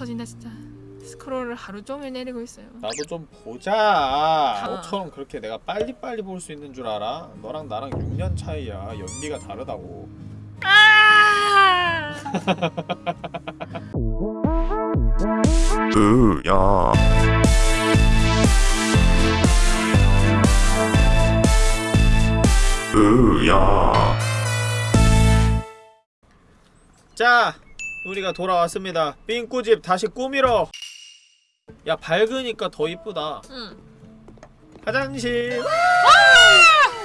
터진다 진짜. 스크롤을 하루 종일 내리고 있어요. 나도 좀 보자. 아. 너처럼 그렇게 내가 빨리빨리 볼 수 있는 줄 알아? 너랑 나랑 6년 차이야. 연비가 다르다고. 아! 으야 으야 자, 우리가 돌아왔습니다. 삥꾸집 다시 꾸미러. 야, 밝으니까 더 이쁘다. 응. 화장실.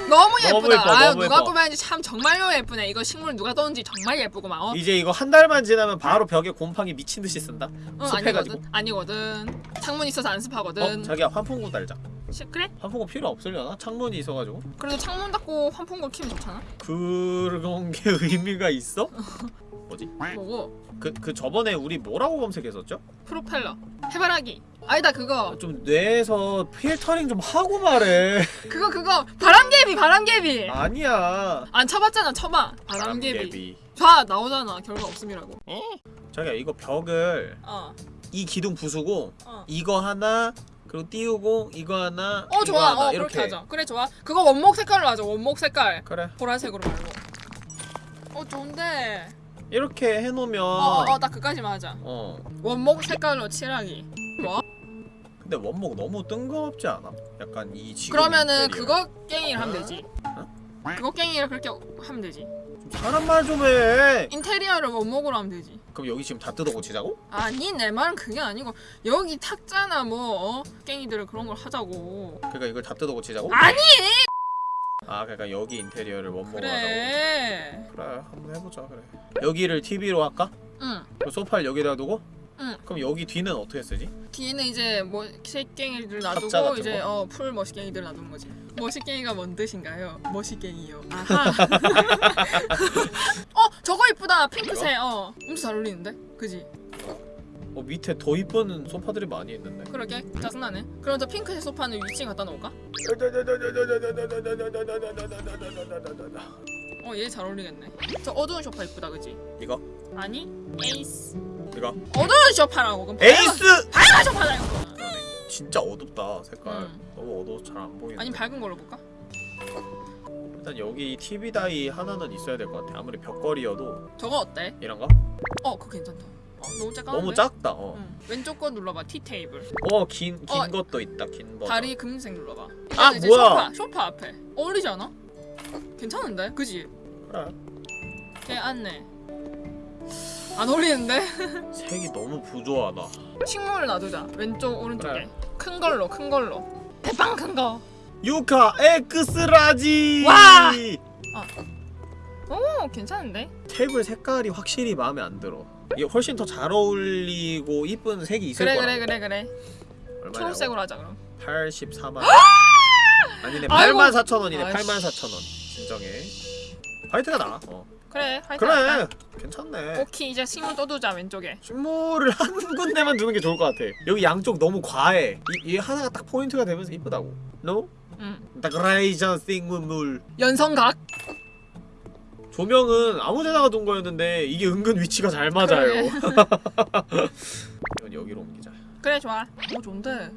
너무 너무 예쁘다. 예뻐, 아유 너무 누가 예뻐. 꾸몄는지 참 정말로 예쁘네. 이거 식물 누가 떴는지 정말 예쁘구만. 어? 이제 이거 한 달만 지나면 바로 벽에 곰팡이 미친 듯이 쓴다. 응, 습해가지고. 아니거든. 아니거든. 창문 있어서 안 습하거든. 어, 자기야 환풍구 달자. 시, 그래? 환풍구 필요 없으려나? 창문이 있어가지고. 그래도 창문 닫고 환풍구 키면 좋잖아. 그런 게 의미가 있어? 뭐지? 뭐고? 그, 그 저번에 우리 뭐라고 검색했었죠? 프로펠러. 해바라기. 아니다 그거. 좀 뇌에서 필터링 좀 하고 말해. 그거 그거 바람개비 바람개비. 아니야. 안 쳐봤잖아 쳐봐. 바람개비. 바람개비. 봐 나오잖아 결과 없음이라고. 자기야 이거 벽을 어. 이 기둥 부수고 어. 이거 하나 그리고 띄우고 이거 하나 어 이거 좋아. 하나 어 이렇게 그렇게 하자. 그래 좋아. 그거 원목 색깔로 하자. 원목 색깔. 그래 보라색으로 말고. 어 좋은데. 이렇게 해놓으면 어어나 그까지만 하자. 어. 원목 색깔로 칠하기. 뭐? 근데 원목 너무 뜬금없지 않아? 약간 이 지금 그러면은. 그거 깽이를 하면 되지. 어? 그거 깽이를 그렇게 하면 되지. 좀 사람 말 좀 해. 인테리어를 원목으로 하면 되지. 그럼 여기 지금 다 뜯어 고치자고? 아니 내 말은 그게 아니고 여기 탁자나 뭐 어? 깽이들을 그런 걸 하자고. 그러니까 이걸 다 뜯어 고치자고? 아니 아 그러니까 여기 인테리어를 원목으로 하자고. 그래. 그래 한번 해보자 그래. 여기를 TV로 할까? 응. 그럼 소파를 여기다 두고? 응. 그럼 여기 뒤는 어떻게 쓰지? 뒤에는 이제 뭐 새깽이들 탁자 놔두고 이제 거? 어 풀 머시깽이들 놔두는 거지. 머시깽이가 뭔 뜻인가요? 머시깽이요. 아하. 어 저거 이쁘다 핑크색. 어 엄청 잘 어울리는데, 그지? 어 밑에 더 이쁜 소파들이 많이 있는데. 그러게 짜증나네. 그럼 저 핑크색 소파는 위층 갖다 놓을까? 어 얘 잘 어울리겠네. 저 어두운 소파 이쁘다, 그지? 이거? 아니 에이스. 이거? 어두운 소파라고. 그럼 에이스! 밝은 소파다 이거. 진짜 어둡다 색깔. 응. 너무 어두워서 잘 안 보이네. 아니 밝은 걸로 볼까? 일단 여기 TV 다이 하나는 있어야 될 것 같아. 아무리 벽걸이여도 저거 어때? 이런가? 어 그거 괜찮다. 어 너무 작아. 너무 작다. 어. 응. 왼쪽 거 눌러봐 티 테이블. 어긴 긴 어. 것도 있다. 긴 버. 다리 금색 눌러봐. 아, 뭐야? 소파, 소파 앞에 어울리지 않아? 괜찮은데, 그지? 그래. 걔 안네. 안 어울리는데? 색이 너무 부조화다. 식물을 놔두자. 왼쪽 오른쪽에. 그래. 큰 걸로, 큰 걸로. 대빵 큰 거. 유카 X large. 와! 오, 괜찮은데? 테이블 색깔이 확실히 마음에 안 들어. 이게 훨씬 더 잘 어울리고 이쁜 색이 있을 그래, 거라. 그래, 그래, 그래. 얼마냐고? 초록색으로 하자 그럼. 84만. 아니네. 아이고. 8만 4천 원이네. 아이씨. 8만 4천 원. 진정해. 화이트가 나. 어. 그래, 화이트. 그래. 할까? 괜찮네. 오케이, 이제 식물 떠두자 왼쪽에. 식물을 한 군데만 두는 게 좋을 것 같아. 여기 양쪽 너무 과해. 이, 이 하나가 딱 포인트가 되면서 이쁘다고. No? 응. 데코레이션 식물. 연성각. 조명은 아무데다가 둔 거였는데 이게 은근 위치가 잘 맞아요. 그래. 이건 여기로 옮기자. 그래, 좋아. 오, 좋은데.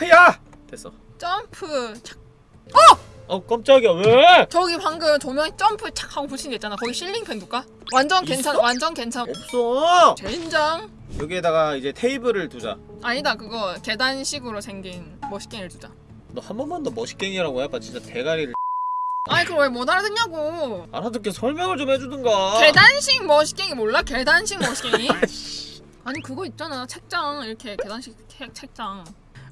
헤야! 됐어. 점프. 착. 어 깜짝이야 왜? 저기 방금 조명이 점프 착 하고 붙인 데 있잖아. 거기 실링팬 둘까? 완전 괜찮? 완전 괜찮. 없어. 젠장. 여기에다가 이제 테이블을 두자. 아니다, 그거 계단식으로 생긴 머시갱이를 두자. 너 한 번만 더 멋있갱이라고 해봐 진짜 대가리를 아니 그걸 왜 못 알아듣냐고. 알아듣게 설명을 좀 해주든가. 계단식 머시갱이 몰라? 계단식 머시갱이? 아니 그거 있잖아 책장 이렇게 계단식 책, 책장.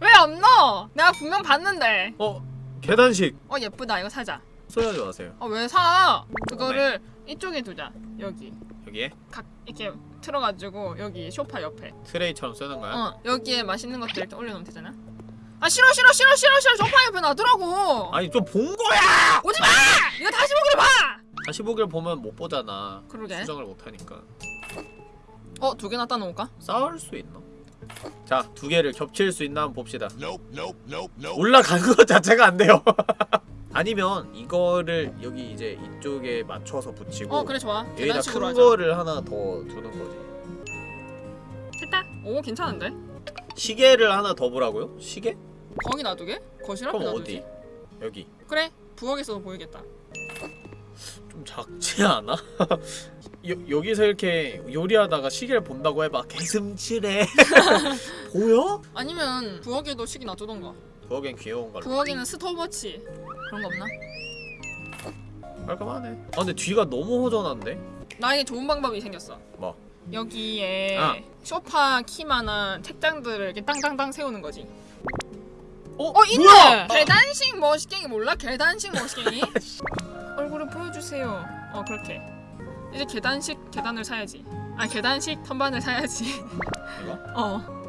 왜 없노? 내가 분명 봤는데. 어 계단식 어 예쁘다 이거 사자. 써야지 마세요. 어 왜 사? 그거를 이쪽에 두자. 여기 여기에 각 이렇게 틀어가지고 여기 소파 옆에. 트레이처럼 쓰는 거야? 어 여기에 맛있는 것들 이렇게 올려놓으면 되잖아. 아 싫어 싫어 싫어 싫어 싫어 소파 옆에 놔두라고. 아니 좀 본 거야. 오지 마! 이거 다시 보기로 봐. 다시 보기를 보면 못 보잖아. 그러게. 수정을 못 하니까. 어 두개 놨다 놓을까? 싸울 수 있나? 자, 두 개를 겹칠 수 있나 한번 봅시다. Nope, nope, nope, nope. 올라가는 것 자체가 안 돼요. 아니면 이거를 여기 이제 이쪽에 맞춰서 붙이고 어 그래 좋아. 여기다 큰 하자. 거를 하나 더 두는 거지. 됐다. 오 괜찮은데? 시계를 하나 더 보라고요? 시계? 거기 놔두게? 거실 앞에 그럼 놔두지? 어디? 여기 그래 부엌에서도 보이겠다. 좀 작지 않아? 여, 여기서 이렇게 요리하다가 시계를 본다고 해봐 개슴츠레 보여? 아니면 부엌에도 시계 놔두던가. 부엌엔 귀여운 걸로 부엌에는 스톱워치 그런 거 없나? 깔끔하네 아 근데 뒤가 너무 허전한데? 나에게 좋은 방법이 생겼어. 뭐? 여기에 아. 소파 키만한 책장들을 이렇게 땅땅땅 세우는 거지. 어? 어 있네. 뭐야? 계단식 머시갱이 몰라? 계단식 머시갱이? 얼굴을 보여주세요. 어 그렇게. 이제 계단식 계단을 사야지. 아 계단식 선반을 사야지. 이거? 어.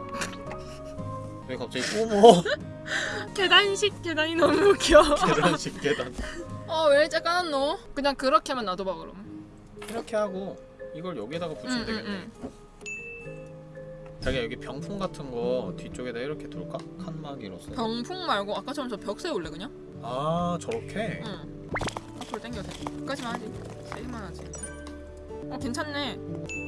왜 갑자기 뿜어 계단식 계단이 너무 웃겨. 계단식 계단 어왜 작아놨노? 그냥 그렇게만 놔둬봐 그럼. 이렇게 하고 이걸 여기다가 붙이면 응, 되겠네 응, 자기야 여기 병풍 같은 거 뒤쪽에다 이렇게 둘까? 칸막이로서 병풍 말고 아까처럼 저 벽 세울래 그냥? 아 저렇게? 응. 앞으로 당겨도 돼. 끝까지만 하지. 세기만 하지. 어 괜찮네.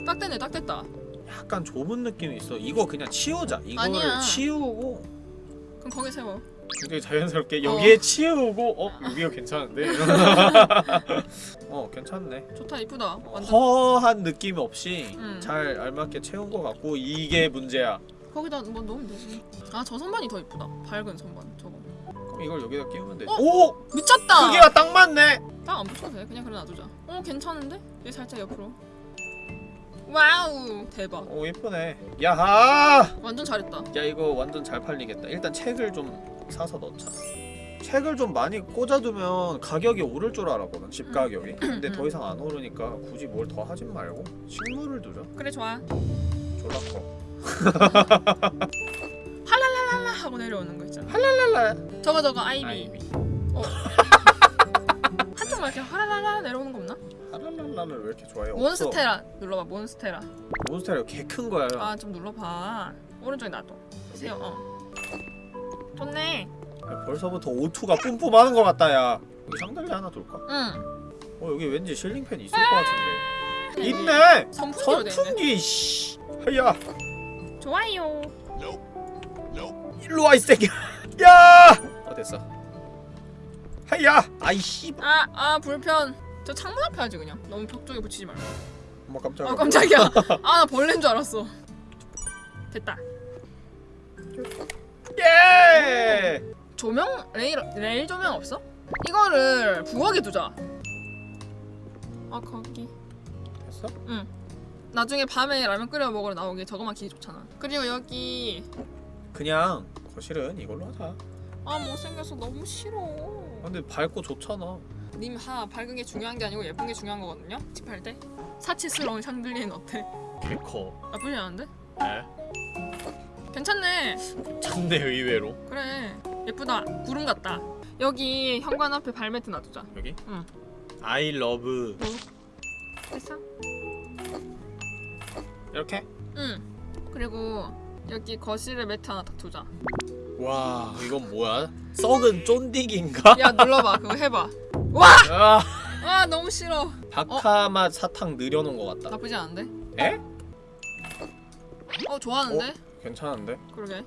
딱 됐네, 딱 됐다. 약간 좁은 느낌이 있어 이거 그냥 치우자 이거를 아니야. 치우고 그럼 거기 세워. 굉장히 자연스럽게 여기에 치우고 어? 여기가 괜찮은데? 어 괜찮네 좋다, 이쁘다. 완전. 허한 느낌 없이 응. 잘 알맞게 채운 것 같고 이게 문제야 거기다 뭐 넣으면 되지. 아저 선반이 더 이쁘다. 밝은 선반. 저거. 그럼 이걸 여기다 끼우면 되지 어? 오! 미쳤다. 크기가 딱 맞네! 딱 안 붙여도 돼. 그냥 그래 놔두자. 어 괜찮은데? 얘 살짝 옆으로. wow 대박. 오 예쁘네 야하! 완전 잘했다. 야 이거 완전 잘 팔리겠다 일단 책을 좀 사서 넣자 책을 좀 많이 꽂아두면 가격이 오를 줄 알았거든 집 가격이 근데 더 이상 안 오르니까 굳이 뭘 더 하진 말고 식물을 두자 그래 좋아. 졸라 커 할랄랄랄라 하고 내려오는 거 있잖아. 할랄랄라 저거 저거 아이비. 아이비 한쪽만 이렇게 하랄랄라 내려오는 거 없나? 할랄랄라를 왜 이렇게 좋아해? 없어. 몬스테라 눌러봐 몬스테라. 몬스테라 개 큰 거야 아좀 눌러봐. 오른쪽에 놔둬. 세요. 어. 좋네. 야, 벌써부터 오투가 뿜뿜하는 것 같다 야 여기 샹들리 하나 둘까? 응. 어 여기 왠지 실링팬 있을 것 같은데 있네! 선풍기로 돼 있네. 선풍기 씨 하야 좋아요. Nope. Nope. 일로 와 이 새끼야 야! 어 됐어 하야 아이 씨 아, 아 불편. 저 창문 앞에 하지 그냥. 너무 벽 쪽에 붙이지 말고. 엄마 깜짝이야 아 깜짝이야. 아 나 벌레인 줄 알았어. 됐다. 예! 조명 레일 레일 조명 없어? 이거를 부엌에 두자. 아 거기. 됐어? 나중에 밤에 라면 끓여 먹으러 나오기 저거만 기기 좋잖아. 그리고 여기 그냥 거실은 이걸로 하자 아 못생겨서 너무 싫어. 근데 밝고 좋잖아 님 하 밝은 게 중요한 게 아니고 예쁜 게 중요한 거거든요. 집할 때 사치스러운 샹들리엔 어때? 개커 나쁘지 않은데? 네 괜찮네. 참내 의외로 그래 예쁘다. 구름 같다. 여기 현관 앞에 발매트 놔두자. 여기? 응. I love 됐어? 이렇게? 응. 그리고 여기 거실에 매트 하나 더 두자. 와 이건 뭐야? 썩은 쫀디기인가? 야 눌러봐. 그거 해봐. 와! 아, 아 너무 싫어. 바카맛 사탕 늘여놓은 것 같다 나쁘지 않은데? 에? 어 좋아하는데? 괜찮은데? 그러게.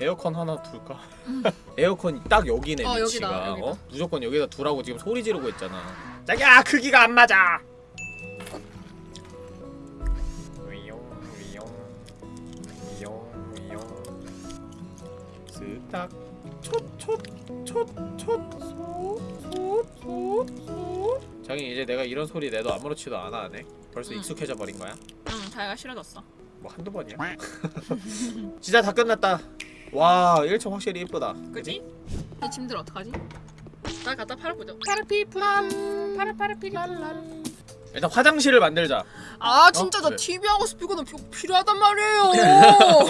에어컨 하나 둘까? 에어컨이 딱 여기네 어, 위치가 여기다, 여기다. 어? 무조건 여기다 두라고 지금 소리 지르고 있잖아 자기야 크기가 안 맞아 스딱 촛촛촛촛솥솥솥솥 자기 이제 내가 이런 소리 내도 아무렇지도 않아 하네 벌써 응. 익숙해져 버린 거야? 응 자기가 싫어졌어. 뭐 한두 번이야 진짜 다 끝났다 와 1층 확실히 이쁘다 그지? 이 짐들 어떡하지? 나 갖다 팔아보자. 파라피프람 파라파라피랄랄. 일단 화장실을 만들자 아 진짜 어? 나 그래. TV하고 스피커는 피- 필요하단 말이에요.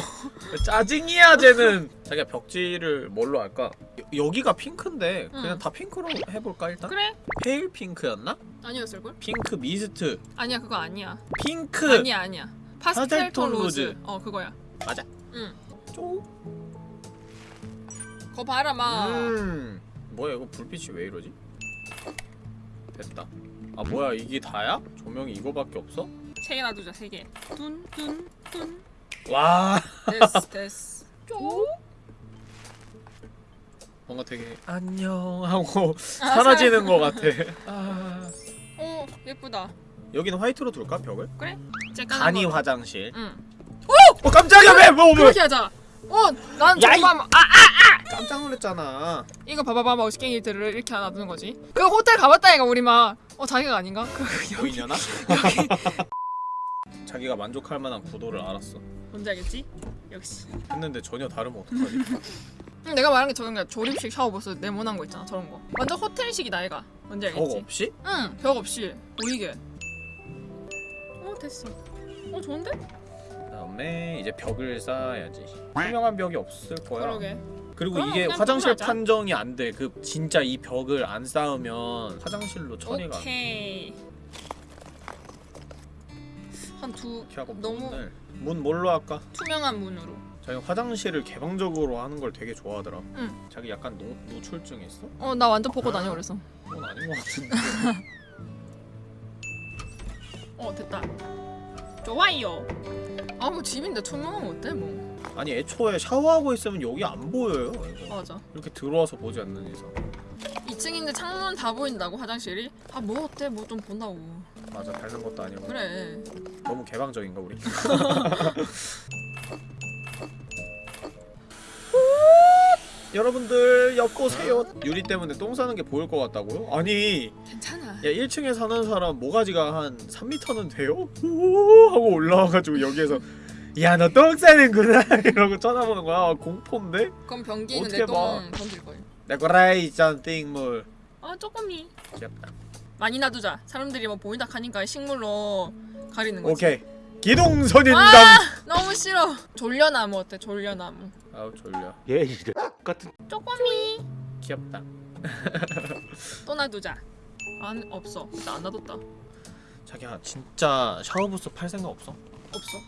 짜증이야 쟤는 자기가 벽지를 뭘로 할까? 여, 여기가 핑크인데 그냥 응. 다 핑크로 해볼까 일단? 그래? pale 핑크였나? 아니었을 걸? 핑크 미스트 아니야 그거 아니야. 핑크 아니야 아니야. 파스텔 톤 rose. 어 그거야. 맞아 응. 쪼 거 봐라 마. 음. 뭐야 이거 불빛이 왜 이러지? 됐다 아 뭐야 이게 다야? 조명이 이거밖에 없어? 세개 놔두자 세 개. 뚠뚠뚠. 와 됐어 됐어. 쪽. 뭔가 되게 안녕 하고 사라지는 것 같아. 아. 어 예쁘다. 여기는 화이트로 둘까 벽을? 쬐깐한 간이 거. 화장실. 응. 어 깜짝이야 왜 뭐 뭐? 그렇게 하자. 어, 난 야, 이- 정말 아 깜짝 놀랐잖아. 이거 봐봐봐 머시갱이들을 이렇게 놔두는 거지. 그 호텔 가봤다니까 우리 막. 어 자기가 아닌가? 그 보이려나? 자기가 만족할 만한 구도를 알았어. 뭔지 알겠지? 역시. 했는데 전혀 다르면 어떡하지? 응, 내가 말한 게 저건 그냥 조립식 샤워부스 네모난 거 있잖아 저런 거. 완전 호텔식이다 얘가. 뭔지 벽 알겠지? 없이? 응, 벽 없이 보이게. 어 됐어. 어 좋은데? 그다음에 이제 벽을 쌓아야지. 투명한 벽이 없을 거야. 그러게. 그리고 이게 화장실. 판정이 안 돼. 그 진짜 이 벽을 안 쌓으면 화장실로 처리가. 오케이. 한두 이렇게 하고 너무- 문 뭘로 할까? 투명한 문으로. 자기 화장실을 개방적으로 하는 걸 되게 좋아하더라. 응. 자기 약간 노, 노출증 있어? 어 나 완전 보고 다녀 그래서. 그건 아닌 것 같은데. 어 됐다. 좋아요. 아뭐 집인데 투명하면 어때 뭐. 아니 애초에 샤워하고 있으면 여기 안 보여요. 이거. 맞아. 이렇게 들어와서 보지 않는 이상. 2층인데 창문 다 보인다고 화장실이? 아 뭐 어때 뭐 좀 본다고. 맞아 닮는 것도 아니고. 그래. 너무 개방적인가 우리? 여러분들 엿보세요. 유리 때문에 똥 싸는 게 보일 것 같다고요? 아니, 괜찮아. 야 1층에 사는 사람 모가지가 한 3m는 돼요? 오 하고 올라와가지고 여기에서 야 너 똥 싸는구나 이러고 쳐다보는 거야. 공포인데? 그럼 변기 있는 어떻게 봐. 내똥 던질 거예요. 내 거라이 짠띵물. 아 조금이. 귀엽다. 많이 놔두자. 사람들이 뭐 보인다 하니까 식물로 가리는 거지. 오케이. 기동선인당. 아 너무 싫어. 졸려나무 어때? 졸려나무. 아우 졸려. 얘 이래 같은 조금이. 귀엽다. 또 놔두자. 안 없어. 일단 안 놔뒀다. 자기야 진짜 샤워부스 팔 생각 없어? 없어.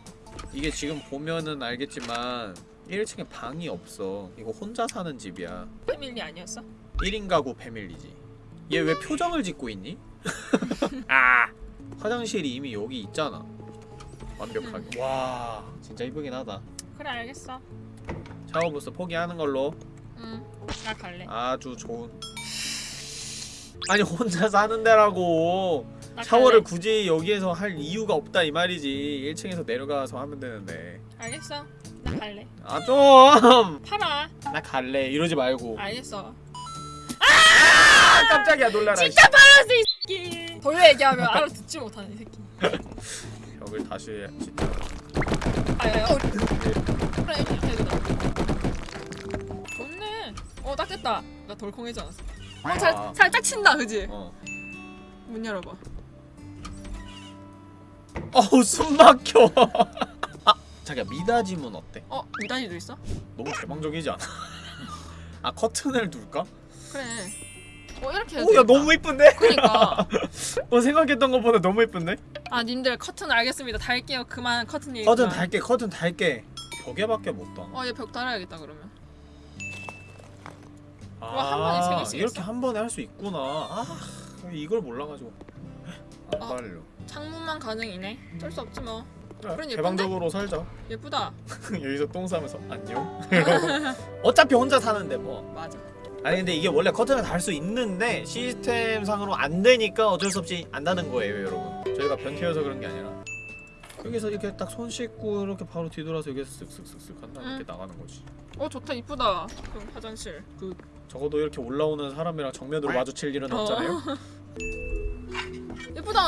이게 지금 보면은 알겠지만 1층에 방이 없어. 이거 혼자 사는 집이야. 패밀리 아니었어? 1인 가구 패밀리지. 얘 왜 표정을 짓고 있니? 아 화장실이 이미 여기 있잖아. 완벽하게. 와 진짜 이쁘긴 하다. 그래 알겠어. 샤워부스 포기하는 걸로 응. 나 갈래. 아주 좋은. 아니 혼자 사는 데라고 나 샤워를 갈래. 굳이 여기에서 할 이유가 없다 이 말이지 1층에서 내려가서 하면 되는데 알겠어. 나 갈래. 아 좀! 팔아. 나 갈래 이러지 말고 알겠어. 아 깜짝이야 놀라라 진짜 팔았어 이 새끼. 돌려 얘기하면 알아듣지 못하는 이 새끼. 벽을 다시 해 진짜 아야. 어. 좋네. 어딱 됐다. 나 덜컹해지 않았어. 어, 살, 아. 살짝 친다 그지? 어. 문 열어봐. 어우 숨 막혀 아 자기야 미닫이문 어때? 어 미단이도 있어? 너무 개방적이지 않아? 아 커튼을 둘까? 그래. 어 이렇게 해도 오야. 너무 이쁜데? 그러니까 어 생각했던 것보다 너무 이쁜데? 아 님들 커튼 알겠습니다. 달게요. 그만 커튼 얘기. 커튼. 달게 커튼 달게 벽에밖에 못 다. 어얘 벽 달아야겠다 그러면. 아, 한 번에 세개 쓰겠어? 이렇게 한 번에 할 수 있구나. 아, 이걸 몰라가지고. 안 어. 빨려. 창문만 가능이네. 어쩔 수 없지 뭐. 그래, 그런 예쁜데? 개방적으로 살자. 예쁘다. 여기서 똥 싸면서 안녕. 어차피 혼자 사는데 뭐. 맞아. 아니 근데 이게 원래 커튼을 달 수 있는데 시스템 상으로 안 되니까 어쩔 수 없이 안다는 거예요, 여러분. 저희가 변태여서 그런 게 아니라. 여기서 이렇게 딱 손 씻고 이렇게 바로 뒤돌아서 여기서 쓱쓱쓱쓱 한다 응. 이렇게 나가는 거지. 어 좋다 이쁘다. 그 화장실. 그 적어도 이렇게 올라오는 사람이랑 정면으로 마주칠 일은 어. 없잖아요. 예쁘다.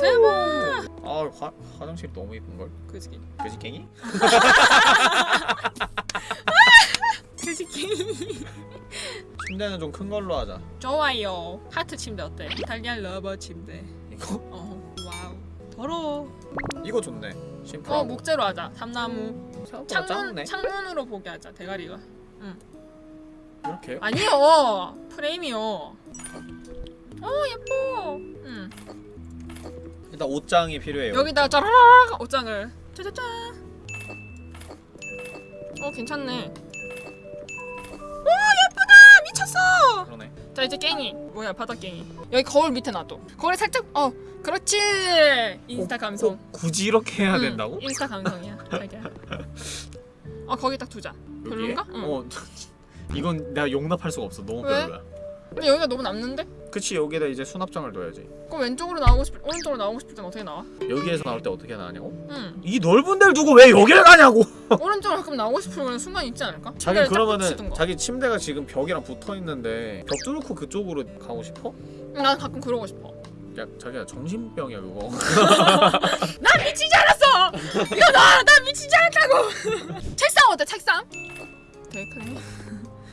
대박. 아 화, 화장실 너무 이쁜 걸. 그지. 돼지갱이? 그지. 침대는 좀 큰 걸로 하자. 좋아요. 하트 침대 어때? Italian lover 침대. 이거 어 wow. 더러워. 이거 좋네. 심플하고. 어 목재로 하자. 삼나무. 창문 작네. 창문으로 보게 하자. 대가리가. 이렇게. 아니요. 프레임이요. 어 예뻐. 응. 일단 옷장이 필요해요. 여기다 짜라락 옷장을 짜자잔. 어 괜찮네. 미쳤어. 그러네. 자 이제 깽이 뭐야 바닥 깽이 여기 거울 밑에 놔둬. 거울에 살짝 어 그렇지. 인스타 감성. 꼭 굳이 이렇게 해야 응, 된다고? 인스타 감성이야. 자기야. 아 거기 딱 두자. 별론가? 응. 어 이건 내가 용납할 수가 없어 너무 왜? 별로야 근데 여기가 너무 남는데? 그치 여기다 이제 수납장을 둬야지 그럼 왼쪽으로 나오고 싶, 오른쪽으로 나오고 싶을 땐 어떻게 나와? 여기에서 나올 때 어떻게 나가냐고? 응. 이 넓은 데를 두고 왜 여기를 가냐고 오른쪽으로 가끔 나오고 싶은 순간 있지 않을까? 자기 그러면은. 자기 침대가 지금 벽이랑 붙어 있는데 벽 뚫고 그쪽으로 가고 싶어? 응, 난 가끔 그러고 싶어. 야 자기야 정신병이야 그거 난 미치지 않았어. 이거 나, 난 미치지 않았다고. 책상 어때? 책상? 되게 크네.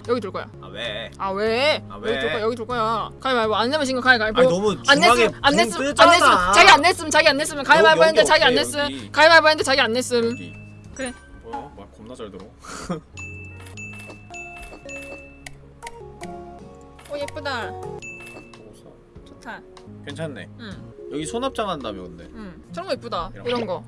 여기 둘 거야. 아 왜? 아 왜? 아, 여기 왜? 둘 거야. 여기 둘 거야. 가위바위보 안 내면 진거 가위바위보. 아니 너무 안 냈음 안붕 냈음 안. 냈음 자기 안 냈음 자기 안 냈으면 가위바위보 여기, 했는데 여기 자기 안 냈음 여기. 가위바위보 했는데 자기 안 냈음 여기. 그래. 뭐야? 말 겁나 잘 들어 오 예쁘다. 좋다 괜찮네 응응 여기 수납장 한다며 근데 저런 거 예쁘다 이런 이런 거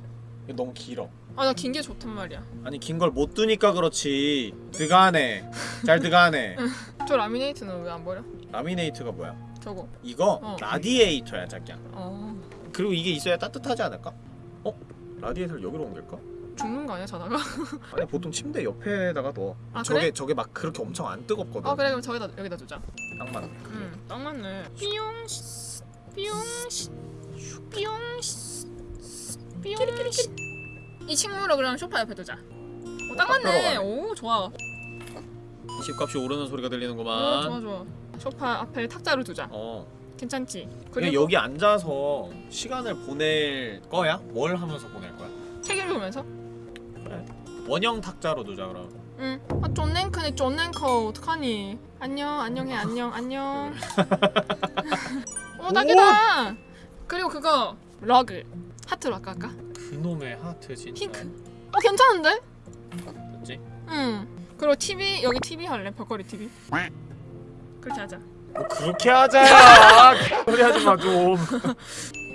이거 너무 길어 아 나 긴 게 좋단 말이야 아니 긴 걸 못 두니까 그렇지 드가네 잘 드가네 저 라미네이트는 왜 안 버려? 라미네이트가 뭐야? 저거 이거 어. 라디에이터야 자기야 어 그리고 이게 있어야 따뜻하지 않을까? 어? 라디에이터를 여기로 옮길까? 죽는 거 아니야 자다가? 아니 보통 침대 옆에다가 넣어 아, 저게 그래? 저게 막 그렇게 엄청 안 뜨겁거든 아 그래 그럼 저기다 여기다 두자 딱 맞네 응딱 맞네 삐용 씨, 삐용 씨, 삐용 씨, 삐용 씨. 이 식물을 그럼 소파 옆에 두자 어, 딱딱 맞네. 오 좋아 집값이 오르는 소리가 오, 들리는구만 좋아 좋아 소파 앞에 탁자를 두자 어 괜찮지? 그냥 여기 앉아서 시간을 보낼 거야? 뭘 하면서 보낼 거야? 책 읽으면서 원형 탁자로 두자 그럼 응. 아, 존 랭크네, 존 랭커. 어떡하니? 안녕, 안녕해, 안녕, 안녕. 어, 딱이다. 그리고 그거 러그. 하트로 아까 할까? 그놈의 하트 진짜 핑크. 어, 괜찮은데? 됐지? 응. 그리고 TV 여기 TV 할래? 벽걸이 TV. 그렇게 하자. 뭐 그렇게 하자 소리 하지 마좀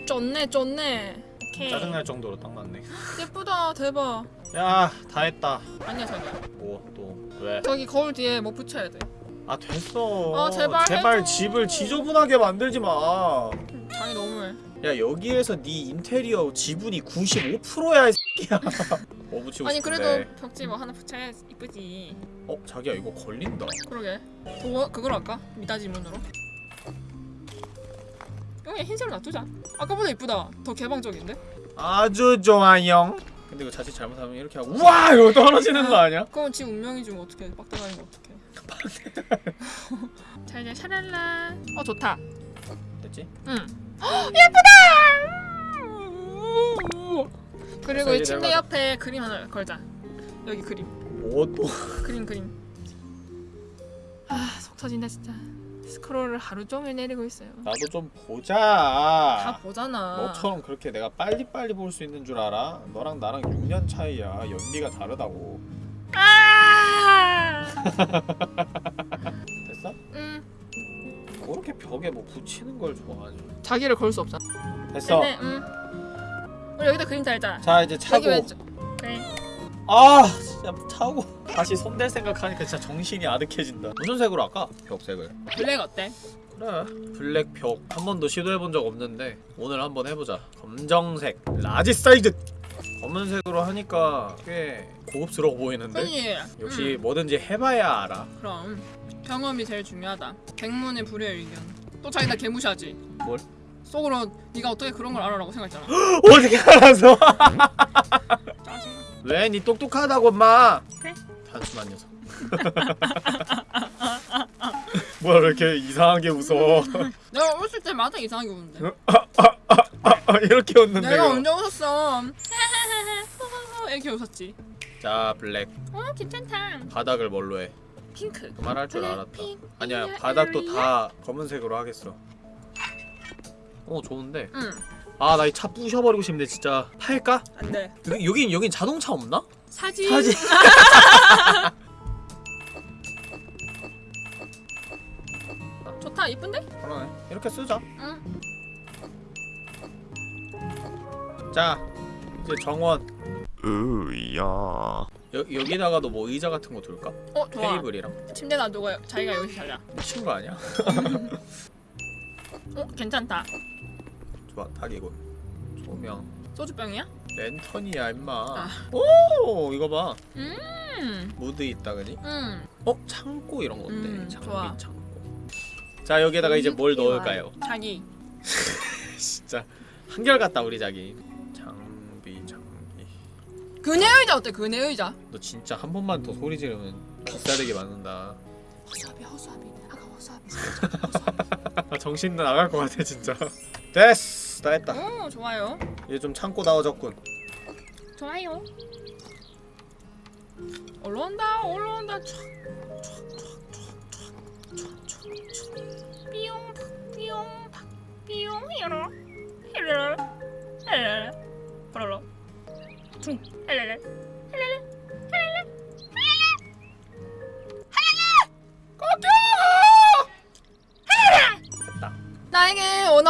쫀네, 쫀네. 오케이. 짜증날 정도로 딱 맞네 예쁘다, 대박. 야 다 했다 아니야, 자기야. 뭐또 왜? 저기 거울 뒤에 뭐 붙여야 돼. 아 됐어 아, 제발 제발 해줘. 집을 지저분하게 만들지 마야 자기 너무해. 여기에서 네 인테리어 지분이 95%야 이 새끼야 뭐 붙이고 아니 싶은데 그래도 벽지 뭐 하나 붙여야 이쁘지. 어 자기야 이거 걸린다 그러게. 그거 그걸 할까? 미닫이 문으로. 여기 흰색으로 놔두자. 아까보다 이쁘다. 더 개방적인데? 아주 좋아요 근데 이거 자칫 잘못하면 이렇게 하고 우와 이거 떨어지는 거 아니야? 그럼 지 운명이 좀 어떻게 빡대가리는 거 어떡해? 자 이제 샤랄라. 어 좋다. 됐지? 응. 헉, 예쁘다. 그리고 이 침대 옆에 그림 하나 걸자. 여기 그림. 뭐 또 그림 그림. 아 속 터진다 진짜. 스크롤을 하루 종일 내리고 있어요. 나도 좀다 보자 보잖아. 너처럼 그렇게 내가 빨리빨리 볼 수 있는 줄 알아? 너랑 나랑 6년 차이야 연비가 다르다고 아! 됐어? 응. 뭐 이렇게 벽에 뭐 붙이는 걸 좋아하지 자기를 걸 수 없잖아. 됐어 근데 응. 우리 여기다 그림 달자. 자 이제 차고. 그래. 아 진짜 차고 다시 손댈 생각하니까 진짜 정신이 아득해진다 무슨 색으로 할까? 벽색을 블랙 어때? 그래 블랙 벽 한 번도 시도해본 적 없는데 오늘 한번 해보자 검정색 large 사이즈 검은색으로 하니까 꽤 고급스러워 보이는데 그지. 역시 응. 뭐든지 해봐야 알아 그럼 경험이 제일 중요하다. 백문이 불여일견. 또 자기 나 개무시하지. 뭘? 속으로 네가 어떻게 그런 걸 알아라고 생각했잖아. 어떻게 알아서 짜증나. 왜니 똑똑하다고 마 그래. 단순한 녀석 뭐야 왜 이렇게 이상하게 웃어 내가 웃을 때마다 이상하게 웃는데. 이렇게 웃는데 내가. 언제 웃었어? 이렇게 웃었지. 자 블랙 어 괜찮다. 바닥을 뭘로 해? 핑크. 그 말할 줄 알았다 블랙핑크 아니야 바닥도. 다 검은색으로 하겠어 어 좋은데 응. 아 나 이 차 부셔버리고 싶네 진짜 팔까? 안 돼. 여기, 여긴 여긴 자동차 없나? 사진. 사진 좋다. 이쁜데? 그러네 이렇게 쓰자 응. 자 이제 정원 으야. 여, 여기다가도 뭐 의자 같은 거 둘까? 어 좋아. 테이블이랑 침대 놔두고 자기가 여기 자자. 미친 거 아니야? 어 괜찮다. 좋아 딱 이거 조명 소주병이야? 랜턴이야 임마 아. 오 이거 봐 음. 무드 있다 그니? 음. 어? 창고 이런 건데 음, 장비 좋아. 창고 자 여기에다가 이제 뭘 좋아. 넣을까요? 자기. 진짜 한결같다 우리 자기 그네 의자 어때? 그네 의자. 너 진짜 한 번만 더 소리 지르면 비싸되게 맞는다. 허수아비 허수아비. 아까 허수아비. 아, 정신 나갈 것 같아 진짜. 됐어. 다 했다. 오 좋아요. 이제 좀 참고 나와졌군. 좋아요. 올라온다 올라온다. 촥 촥촥촥촥촥촥. 삐용 삐용 삐용. 히로 히르르 히르르 버러러 퉁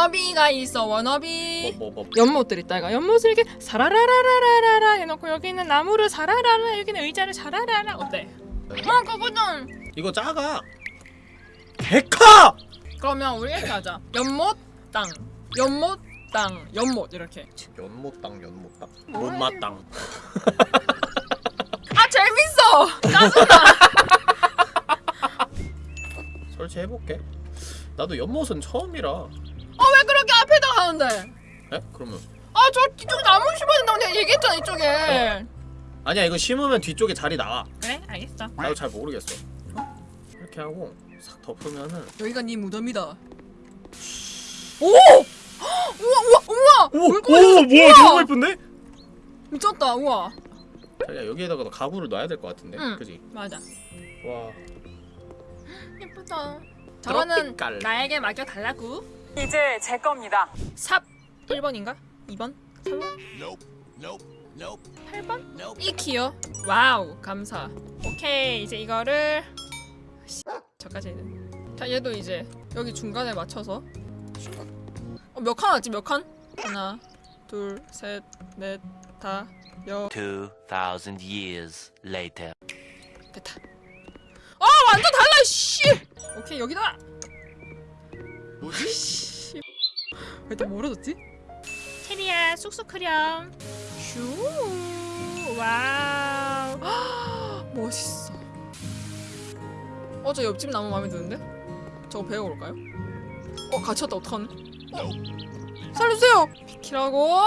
워너비가 있어 워너비. 뭐 뭐 뭐. 연못들 있다 이거. 연못을 이렇게 사라라라라라라 해놓고 여기는 나무를 사라라라 여기는 의자를 사라라라. 어때? 어 그거는. 이거 작아. 데카! 그러면 우리 이렇게 하자. 연못 땅. 연못 땅. 연못 이렇게. 연못 땅 연못땅. 뭐야, 못마 땅. 아 재밌어! 짜증나. 설치해볼게. 나도 연못은 처음이라 하는데 에? 그러면 아 저 뒤쪽 나무 심어야 된다고 내가 얘기했잖아 이쪽에 아니야 이거 심으면 뒤쪽에 자리 나와 그래 알겠어 나도 잘 모르겠어 이렇게 하고 싹 덮으면은 여기가 네 무덤이다 오 우와 우와 우와 오! 오! 뭐야! 너무 예쁜데? 미쳤다 우와 자기야 여기에다가 너 가구를 놔야 될 것 같은데 응. 그지? 맞아 와 예쁘다. 저거는. 나에게 맡겨 달라고. 이제 제 겁니다. 삽 1번인가? 2번? 3번? Nope. Nope. Nope. 8번? Nope. 이 키요. wow 감사. 오케이 이제 이거를 씨, 저까지 해야 돼. 자 얘도 이제 여기 중간에 맞춰서 어, 몇 칸 왔지 몇 칸? 하나 둘셋넷다 여 2,000 years later. 됐다. 아 완전 달라 씨. 오케이 여기다. 뭐지? 씨. 왜또 멀어졌지? 체리야 쑥쑥 크렴. 슈. Wow. 멋있어. 어저 옆집 나무 마음에 드는데? 저거 배워볼까요? 어 갇혔다 어떡하네? 어? 살려주세요. 비키라고.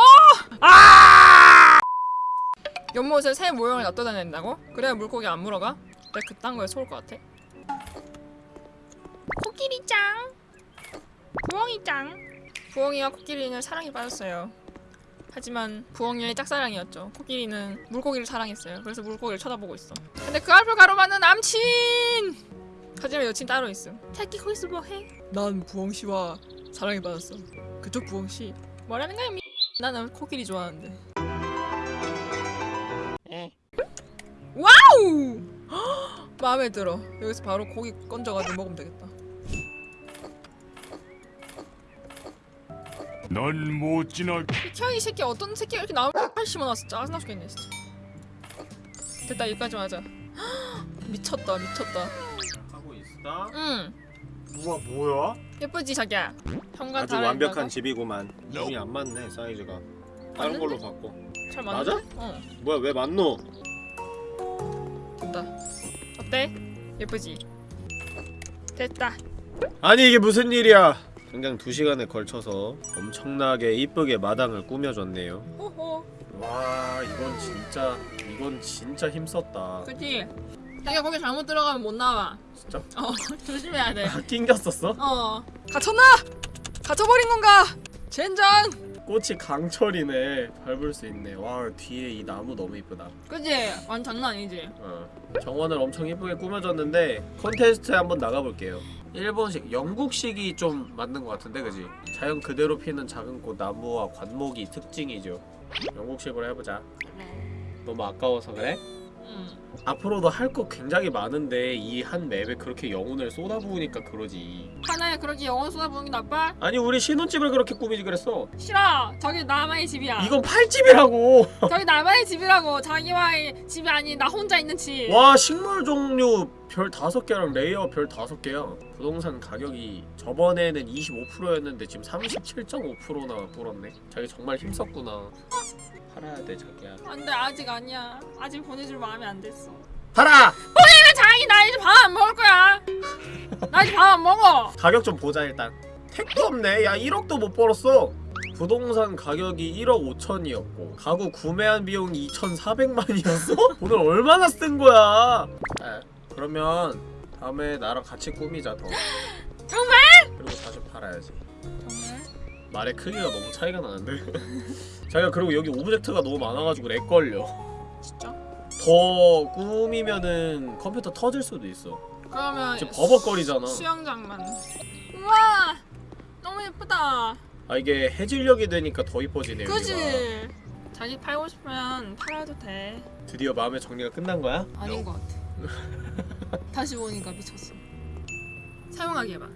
아! 연못에 새 모형을 놔둬야 된다고? 그래야 물고기 안 물어가? 내가 그딴 거에 속을 것 같아. 코끼리짱 부엉이짱. 부엉이와 코끼리는 사랑에 빠졌어요. 하지만 부엉이의 짝사랑이었죠. 코끼리는 물고기를 사랑했어요. 그래서 물고기를 쳐다보고 있어. 근데 그 앞을 가로막는 남친! 하지만 여친 따로 있음. 자기 거기서 뭐해? 난 부엉씨와 사랑에 빠졌어. 그쪽 부엉씨. 뭐라는 거야 미? 나는 코끼리 좋아하는데. Wow! 마음에 들어. 여기서 바로 고기 건져가지고 먹으면 되겠다 넌 못 지나. 비켜 이 새끼 어떤 새끼가 이렇게 나무 팔 심어놨어 짜증나 죽겠네 진짜 됐다 여기까지만 하자 미쳤다 미쳤다 하고 있어? 응 우와 뭐야? 예쁘지 자기야 현관 아주 완벽한 집이구만. 몸이 안 맞네 사이즈가. 다른 맞는데? 걸로 바꿔. 잘 맞아? 맞는데? 어 뭐야 왜 맞노? 된다 어때? 예쁘지? 됐다 아니 이게 무슨 일이야 당장 2시간에 걸쳐서 엄청나게 이쁘게 마당을 꾸며줬네요 호호 와 이건 진짜 이건 진짜 힘썼다 그치? 자기가 거기 잘못 들어가면 못 나와 진짜? 어 조심해야 돼 아 낑겼었어? 어 갇혔나? 갇혀버린 건가? 젠장 꽃이 강철이네 밟을 수 있네 와 뒤에 이 나무 너무 이쁘다 그치? 완전 장난 아니지? 어. 정원을 엄청 이쁘게 꾸며줬는데 콘테스트에 한번 나가볼게요 일본식, 영국식이 좀 맞는 것 같은데 그지? 자연 그대로 피는 작은 꽃 나무와 관목이 특징이죠 영국식으로 해보자 너무 아까워서 그래? 응 앞으로도 할 거 굉장히 많은데 이 한 맵에 그렇게 영혼을 쏟아부으니까 그러지. 하나에 그렇게 영혼 쏟아부는 게 나빠? 아니 우리 신혼집을 그렇게 꾸미지 그랬어. 싫어. 저기 나만의 집이야. 이건 팔집이라고. 저기 나만의 집이라고. 자기와의 집이 아닌 나 혼자 있는 집. 와 식물 종류 별 5개랑 레이어 별 5개야 부동산 가격이 저번에는 25%였는데 지금 37.5%나 불었네 자기 정말 힘썼구나 팔아야 돼 자기야 안돼 아직 아니야. 아직 보내줄 마음이 안 됐어. 팔아! 그래 자기 나 이제 밥 안 먹을 거야. 나 이제 밥 안 먹어. 가격 좀 보자 일단 택도 없네 야 1억도 못 벌었어 부동산 가격이 1억 5천이었고 가구 구매한 비용이 2,400만이었어? 오늘 얼마나 쓴 거야 아, 그러면 다음에 나랑 같이 꾸미자 더 정말? 그리고 다시 팔아야지 정말? 말의 크기가 너무 차이가 나는데 자기가 그리고 여기 object가 너무 많아가지고 lag 걸려 진짜? 더 꾸미면은 컴퓨터 터질 수도 있어 그러면 지금 버벅거리잖아 수영장만. 우와 너무 예쁘다. 아 이게 해질녘이 되니까 더 이뻐지네 그지? 자기 팔고 싶으면 팔아도 돼. 드디어 마음의 정리가 끝난 거야? 아닌 것 같아. 다시 보니까 미쳤어. 사용하기 해봐.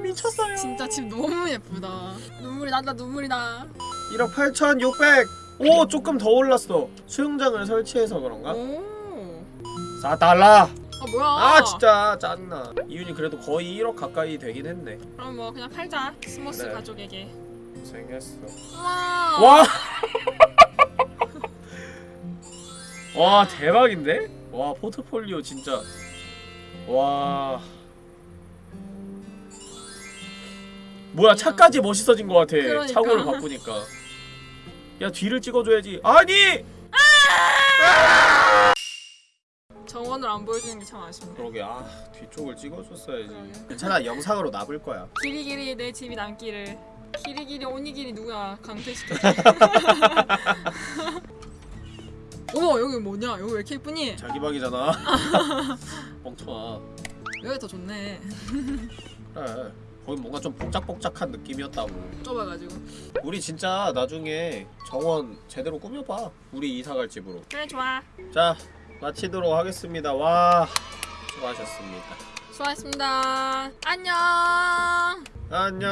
미쳤어요 진짜 집 너무 예쁘다. 눈물이 난다 눈물이 나. 1억 8,600! 오 조금 더 올랐어 수영장을 설치해서 그런가? 오. 4달러! 아 뭐야? 아 진짜 짜증나 이윤이 그래도 거의 1억 가까이 되긴 했네 그럼 뭐 그냥 팔자. 스모스 그래. 가족에게. 고생했어 우와. 와! 와 대박인데? 와 포트폴리오 진짜 와 뭐야 차까지 멋있어진 것 같아 그러니까. 차고를 바꾸니까 야 뒤를 찍어줘야지 아니! 정원을 안 보여주는 게 참 아쉽네. 그러게 아 뒤쪽을 찍어줬어야지 그러게. 괜찮아 영상으로 놔볼 거야 길이 길이 내 집이 남기를. 길이 길이 오니 길이 누가 강퇴시켜? 어머 여기 뭐냐? 여기 왜 이렇게 예쁘니? 자기 방이잖아 멍청아 여기 더 좋네. 그래 거기 뭔가 좀 복작복작한 느낌이었다고 좁아가지고. 우리 진짜 나중에 정원 제대로 꾸며봐 우리 이사갈 집으로 그래 좋아. 자 마치도록 하겠습니다 와 수고하셨습니다 수고하셨습니다. 안녕. 안녕